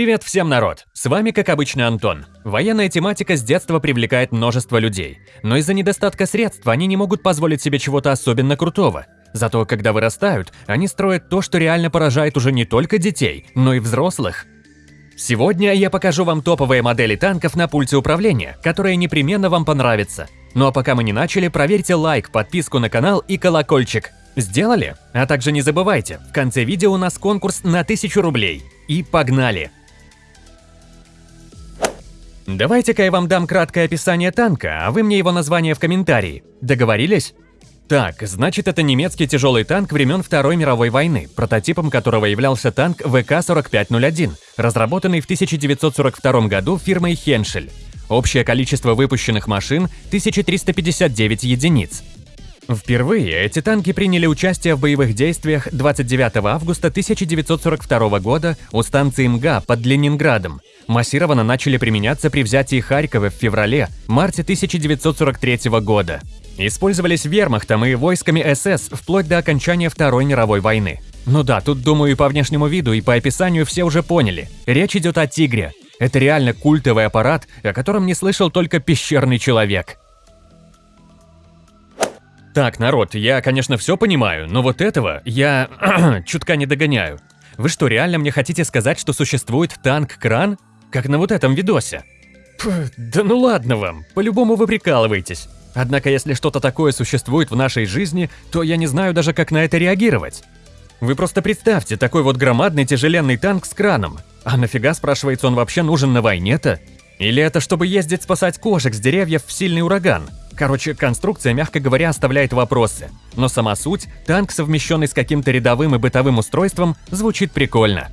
Привет всем, народ! С вами, как обычно, Антон. Военная тематика с детства привлекает множество людей, но из-за недостатка средств они не могут позволить себе чего-то особенно крутого. Зато, когда вырастают, они строят то, что реально поражает уже не только детей, но и взрослых. Сегодня я покажу вам топовые модели танков на пульте управления, которые непременно вам понравятся. Ну а пока мы не начали, проверьте лайк, подписку на канал и колокольчик. Сделали? А также не забывайте, в конце видео у нас конкурс на 1000 рублей. И погнали! Давайте-ка я вам дам краткое описание танка, а вы мне его название в комментарии. Договорились? Так, значит это немецкий тяжелый танк времен Второй мировой войны, прототипом которого являлся танк ВК-4501, разработанный в 1942 году фирмой Хеншель. Общее количество выпущенных машин – 1359 единиц. Впервые эти танки приняли участие в боевых действиях 29 августа 1942 года у станции МГА под Ленинградом. Массированно начали применяться при взятии Харькова в феврале-марте 1943 года. Использовались вермахтом и войсками СС вплоть до окончания Второй мировой войны. Ну да, тут, думаю, и по внешнему виду, и по описанию все уже поняли. Речь идет о «Тигре». Это реально культовый аппарат, о котором не слышал только пещерный человек. Так, народ, я, конечно, все понимаю, но вот этого я чутка не догоняю. Вы что, реально мне хотите сказать, что существует танк-кран? Как на вот этом видосе? Пф, да ну ладно вам, по-любому вы прикалываетесь. Однако, если что-то такое существует в нашей жизни, то я не знаю даже, как на это реагировать. Вы просто представьте, такой вот громадный тяжеленный танк с краном. А нафига, спрашивается, он вообще нужен на войне-то? Или это чтобы ездить спасать кошек с деревьев в сильный ураган? Короче, конструкция, мягко говоря, оставляет вопросы. Но сама суть, танк, совмещенный с каким-то рядовым и бытовым устройством, звучит прикольно.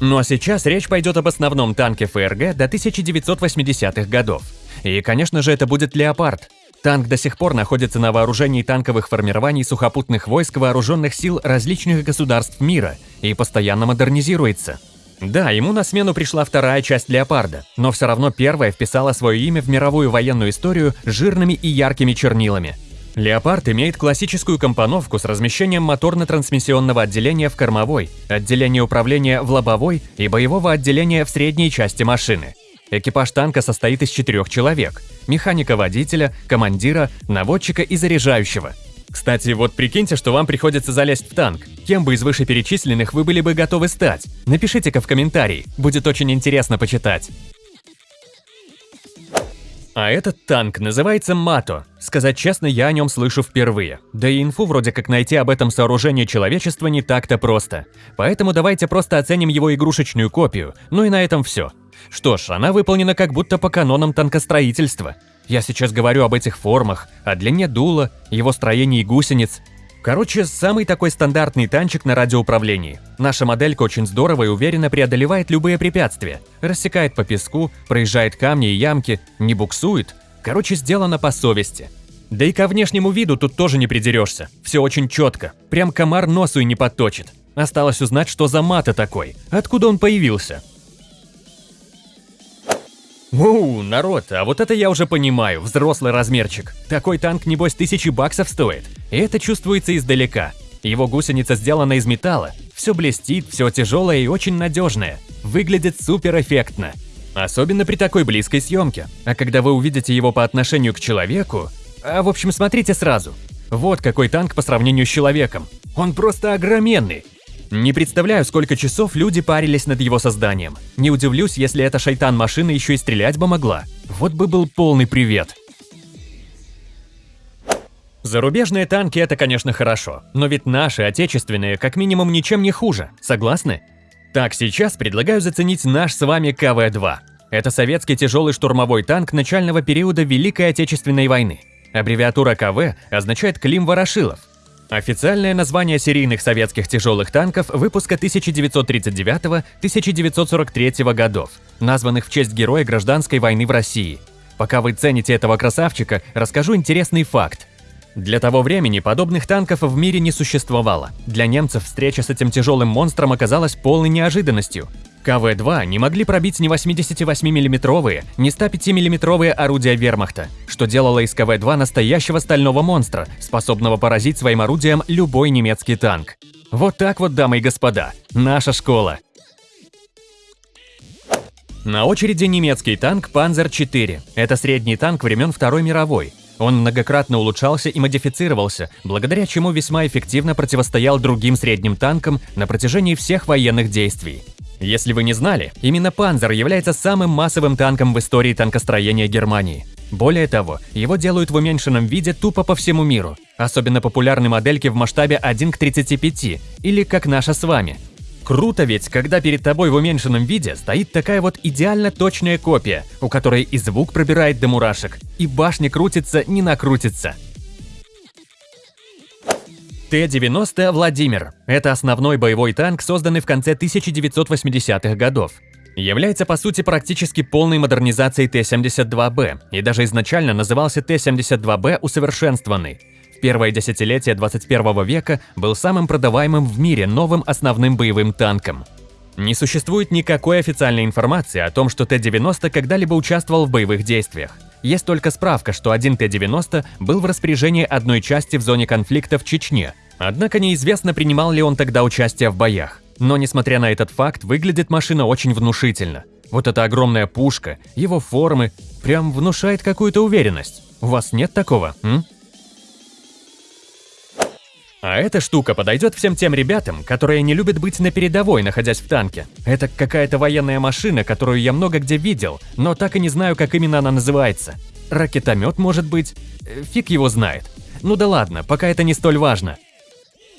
Ну а сейчас речь пойдет об основном танке ФРГ до 1980-х годов. И, конечно же, это будет «Леопард». Танк до сих пор находится на вооружении танковых формирований сухопутных войск вооруженных сил различных государств мира и постоянно модернизируется. Да, ему на смену пришла вторая часть «Леопарда», но все равно первая вписала свое имя в мировую военную историю жирными и яркими чернилами. «Леопард» имеет классическую компоновку с размещением моторно-трансмиссионного отделения в кормовой, отделения управления в лобовой и боевого отделения в средней части машины. Экипаж танка состоит из четырех человек – механика-водителя, командира, наводчика и заряжающего – кстати, вот прикиньте, что вам приходится залезть в танк. Кем бы из вышеперечисленных вы были бы готовы стать? Напишите-ка в комментарии, будет очень интересно почитать. А этот танк называется Мато. Сказать честно, я о нем слышу впервые. Да и инфу вроде как найти об этом сооружении человечества не так-то просто. Поэтому давайте просто оценим его игрушечную копию. Ну и на этом все. Что ж, она выполнена как будто по канонам танкостроительства. Я сейчас говорю об этих формах, о длине дула, его строении гусениц. Короче, самый такой стандартный танчик на радиоуправлении. Наша моделька очень здорово и уверенно преодолевает любые препятствия. Рассекает по песку, проезжает камни и ямки, не буксует. Короче, сделано по совести. Да и ко внешнему виду тут тоже не придерешься. Все очень четко. Прям комар носу и не подточит. Осталось узнать, что за мата такой, откуда он появился. Ууу, народ, а вот это я уже понимаю, взрослый размерчик. Такой танк, небось, тысячи баксов стоит. И это чувствуется издалека. Его гусеница сделана из металла. Все блестит, все тяжелое и очень надежное. Выглядит супер эффектно. Особенно при такой близкой съемке. А когда вы увидите его по отношению к человеку... А в общем, смотрите сразу. Вот какой танк по сравнению с человеком. Он просто огроменный. Не представляю, сколько часов люди парились над его созданием. Не удивлюсь, если эта шайтан-машина еще и стрелять бы могла. Вот бы был полный привет. Зарубежные танки – это, конечно, хорошо, но ведь наши, отечественные, как минимум ничем не хуже, согласны? Так, сейчас предлагаю заценить наш с вами КВ-2. Это советский тяжелый штурмовой танк начального периода Великой Отечественной войны. Аббревиатура КВ означает «Клим Ворошилов», Официальное название серийных советских тяжелых танков выпуска 1939-1943 годов, названных в честь героя гражданской войны в России. Пока вы цените этого красавчика, расскажу интересный факт. Для того времени подобных танков в мире не существовало. Для немцев встреча с этим тяжелым монстром оказалась полной неожиданностью. КВ-2 не могли пробить ни 88 миллиметровые, ни 105 миллиметровые орудия вермахта, что делало из КВ-2 настоящего стального монстра, способного поразить своим орудием любой немецкий танк. Вот так вот, дамы и господа, наша школа. На очереди немецкий танк Panzer-4. Это средний танк времен Второй мировой. Он многократно улучшался и модифицировался, благодаря чему весьма эффективно противостоял другим средним танкам на протяжении всех военных действий. Если вы не знали, именно Панзер является самым массовым танком в истории танкостроения Германии. Более того, его делают в уменьшенном виде тупо по всему миру. Особенно популярны модельки в масштабе 1 к 35, или как наша с вами. Круто ведь, когда перед тобой в уменьшенном виде стоит такая вот идеально точная копия, у которой и звук пробирает до мурашек, и башня крутится, не накрутится. Т-90 «Владимир» – это основной боевой танк, созданный в конце 1980-х годов. Является по сути практически полной модернизацией Т-72Б и даже изначально назывался Т-72Б усовершенствованный. В первое десятилетие 21 века был самым продаваемым в мире новым основным боевым танком. Не существует никакой официальной информации о том, что Т-90 когда-либо участвовал в боевых действиях. Есть только справка, что один Т-90 был в распоряжении одной части в зоне конфликта в Чечне, Однако неизвестно, принимал ли он тогда участие в боях. Но несмотря на этот факт, выглядит машина очень внушительно. Вот эта огромная пушка, его формы, прям внушает какую-то уверенность. У вас нет такого, м? А эта штука подойдет всем тем ребятам, которые не любят быть на передовой, находясь в танке. Это какая-то военная машина, которую я много где видел, но так и не знаю, как именно она называется. Ракетомет, может быть? Э, фиг его знает. Ну да ладно, пока это не столь важно.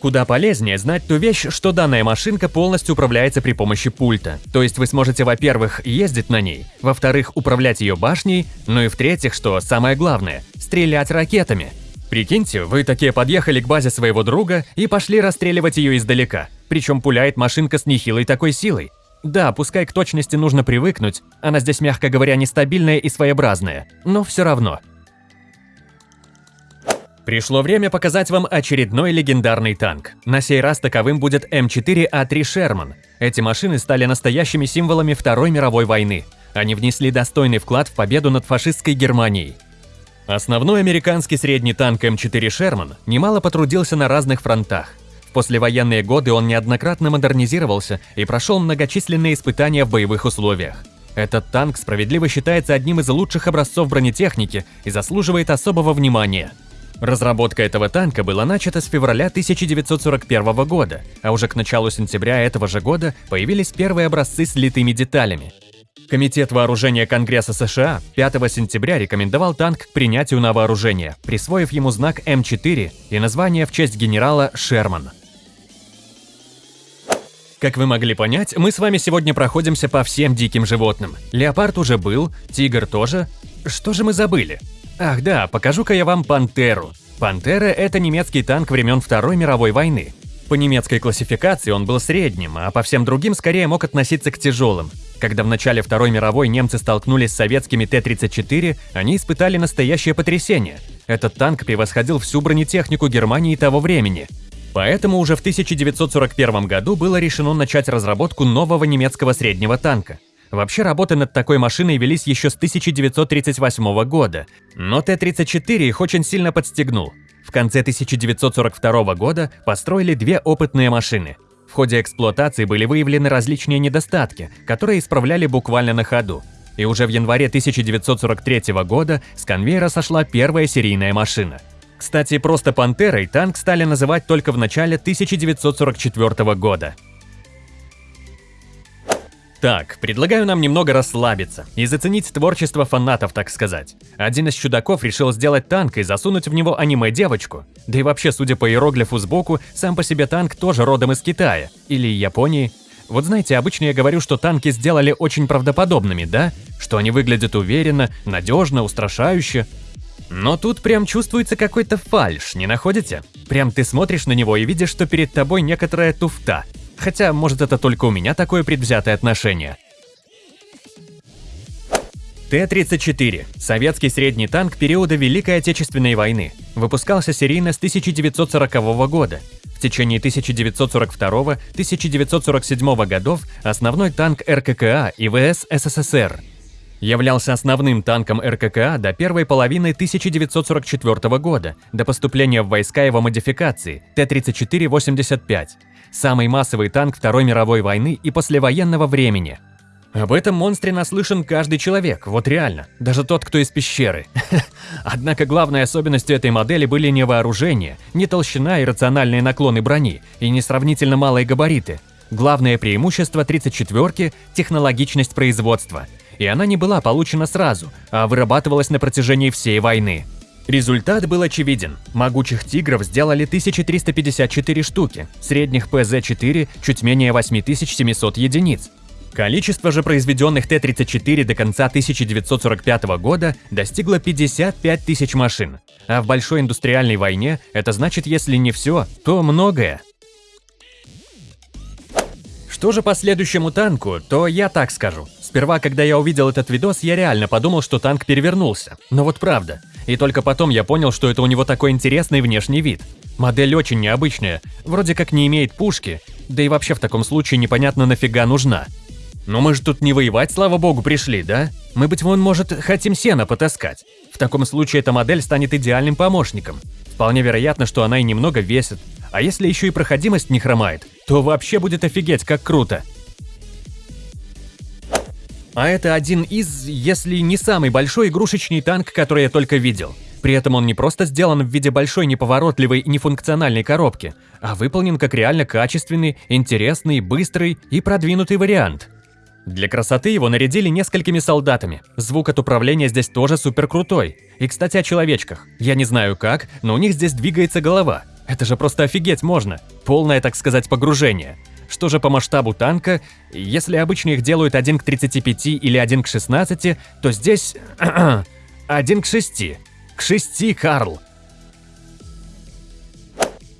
Куда полезнее знать ту вещь, что данная машинка полностью управляется при помощи пульта. То есть вы сможете, во-первых, ездить на ней, во-вторых, управлять ее башней, ну и в-третьих, что самое главное, стрелять ракетами. Прикиньте, вы такие подъехали к базе своего друга и пошли расстреливать ее издалека. Причем пуляет машинка с нехилой такой силой. Да, пускай к точности нужно привыкнуть, она здесь, мягко говоря, нестабильная и своеобразная, но все равно – Пришло время показать вам очередной легендарный танк. На сей раз таковым будет М4А3 «Шерман». Эти машины стали настоящими символами Второй мировой войны. Они внесли достойный вклад в победу над фашистской Германией. Основной американский средний танк М4 «Шерман» немало потрудился на разных фронтах. В послевоенные годы он неоднократно модернизировался и прошел многочисленные испытания в боевых условиях. Этот танк справедливо считается одним из лучших образцов бронетехники и заслуживает особого внимания – Разработка этого танка была начата с февраля 1941 года, а уже к началу сентября этого же года появились первые образцы с литыми деталями. Комитет вооружения Конгресса США 5 сентября рекомендовал танк к принятию на вооружение, присвоив ему знак М4 и название в честь генерала Шерман. Как вы могли понять, мы с вами сегодня проходимся по всем диким животным. Леопард уже был, тигр тоже. Что же мы забыли? Ах да, покажу-ка я вам Пантеру. Пантера – это немецкий танк времен Второй мировой войны. По немецкой классификации он был средним, а по всем другим скорее мог относиться к тяжелым. Когда в начале Второй мировой немцы столкнулись с советскими Т-34, они испытали настоящее потрясение. Этот танк превосходил всю бронетехнику Германии того времени. Поэтому уже в 1941 году было решено начать разработку нового немецкого среднего танка. Вообще работы над такой машиной велись еще с 1938 года, но Т-34 их очень сильно подстегнул. В конце 1942 года построили две опытные машины. В ходе эксплуатации были выявлены различные недостатки, которые исправляли буквально на ходу. И уже в январе 1943 года с конвейера сошла первая серийная машина. Кстати, просто «Пантерой» танк стали называть только в начале 1944 года. Так, предлагаю нам немного расслабиться и заценить творчество фанатов, так сказать. Один из чудаков решил сделать танк и засунуть в него аниме-девочку. Да и вообще, судя по иероглифу сбоку, сам по себе танк тоже родом из Китая или Японии. Вот знаете, обычно я говорю, что танки сделали очень правдоподобными, да? Что они выглядят уверенно, надежно, устрашающе. Но тут прям чувствуется какой-то фальш, не находите? Прям ты смотришь на него и видишь, что перед тобой некоторая туфта – Хотя, может это только у меня такое предвзятое отношение. Т-34 – советский средний танк периода Великой Отечественной войны. Выпускался серийно с 1940 года. В течение 1942-1947 годов основной танк РККА и ВС СССР. Являлся основным танком РККА до первой половины 1944 года, до поступления в войска его модификации Т-34-85, самый массовый танк Второй мировой войны и послевоенного времени. Об этом монстре наслышан каждый человек, вот реально, даже тот, кто из пещеры. Однако главной особенностью этой модели были не вооружение, не толщина и рациональные наклоны брони, и не сравнительно малые габариты. Главное преимущество 34-ки – технологичность производства. И она не была получена сразу, а вырабатывалась на протяжении всей войны. Результат был очевиден. Могучих «Тигров» сделали 1354 штуки, средних ПЗ-4 чуть менее 8700 единиц, Количество же произведенных Т-34 до конца 1945 года достигло 55 тысяч машин. А в большой индустриальной войне это значит, если не все, то многое. Что же по следующему танку, то я так скажу. Сперва, когда я увидел этот видос, я реально подумал, что танк перевернулся. Но вот правда. И только потом я понял, что это у него такой интересный внешний вид. Модель очень необычная, вроде как не имеет пушки, да и вообще в таком случае непонятно нафига нужна. Но мы же тут не воевать, слава богу, пришли, да? Мы, быть вон, может, хотим сено потаскать. В таком случае эта модель станет идеальным помощником. Вполне вероятно, что она и немного весит. А если еще и проходимость не хромает, то вообще будет офигеть, как круто. А это один из, если не самый большой игрушечный танк, который я только видел. При этом он не просто сделан в виде большой неповоротливой и нефункциональной коробки, а выполнен как реально качественный, интересный, быстрый и продвинутый вариант. Для красоты его нарядили несколькими солдатами. Звук от управления здесь тоже супер крутой. И, кстати, о человечках. Я не знаю как, но у них здесь двигается голова. Это же просто офигеть можно. Полное, так сказать, погружение. Что же по масштабу танка? Если обычно их делают 1 к 35 или 1 к 16, то здесь... 1 к 6. К 6, Карл.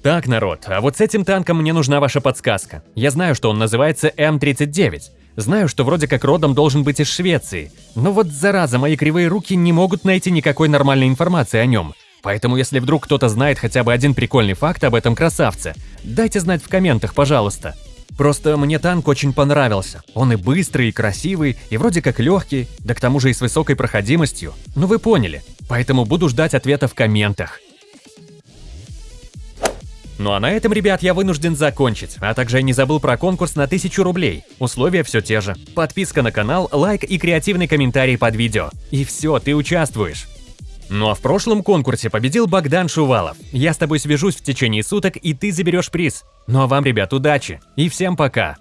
Так, народ, а вот с этим танком мне нужна ваша подсказка. Я знаю, что он называется М39. Знаю, что вроде как родом должен быть из Швеции, но вот зараза, мои кривые руки не могут найти никакой нормальной информации о нем. Поэтому если вдруг кто-то знает хотя бы один прикольный факт об этом красавце, дайте знать в комментах, пожалуйста. Просто мне танк очень понравился. Он и быстрый, и красивый, и вроде как легкий, да к тому же и с высокой проходимостью. Ну вы поняли. Поэтому буду ждать ответа в комментах. Ну а на этом, ребят, я вынужден закончить, а также я не забыл про конкурс на 1000 рублей. Условия все те же. Подписка на канал, лайк и креативный комментарий под видео. И все, ты участвуешь. Ну а в прошлом конкурсе победил Богдан Шувалов. Я с тобой свяжусь в течение суток, и ты заберешь приз. Ну а вам, ребят, удачи. И всем пока.